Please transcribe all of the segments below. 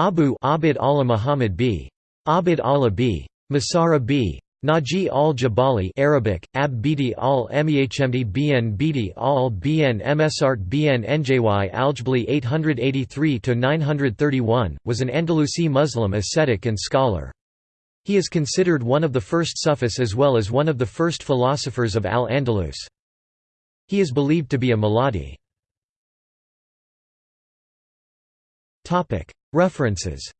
Abu Abd Allah Muhammad b. Abd Allah b. Masara b. Naji al-Jabali Arabic, Ab Bidi al-Mehmd Bn Bidi al-Bn Msart Bn Njy Aljbli 883–931, was an Andalusi Muslim ascetic and scholar. He is considered one of the first Sufis as well as one of the first philosophers of Al-Andalus. He is believed to be a Muladi. References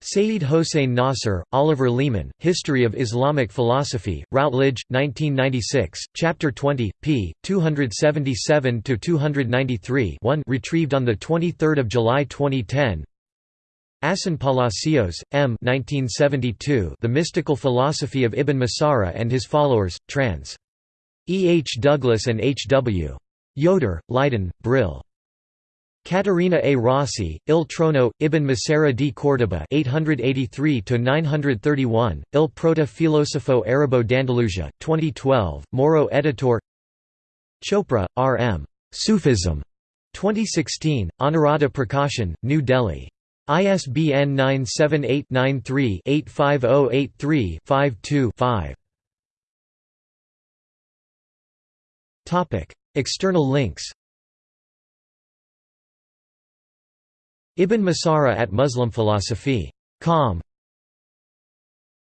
Sayyid Hossein Nasr, Oliver Leaman, History of Islamic Philosophy, Routledge, 1996, Chapter 20, p. 277–293 retrieved on 23 July 2010 Asín Palacios, M. 1972, the Mystical Philosophy of Ibn Masarra and His Followers, trans. E. H. Douglas and H. W. Yoder, Leiden, Brill. Caterina A. Rossi, Il Trono, Ibn Masarra di Córdoba 883–931, Il Proto Filosofo Arabo d'Andalusia, 2012, Moro editor Chopra, R. M. Sufism. 2016, Anuradha Prakashan, New Delhi. ISBN 978-93-85083-52-5 External links Ibn Masarra at Muslim Philosophy. Com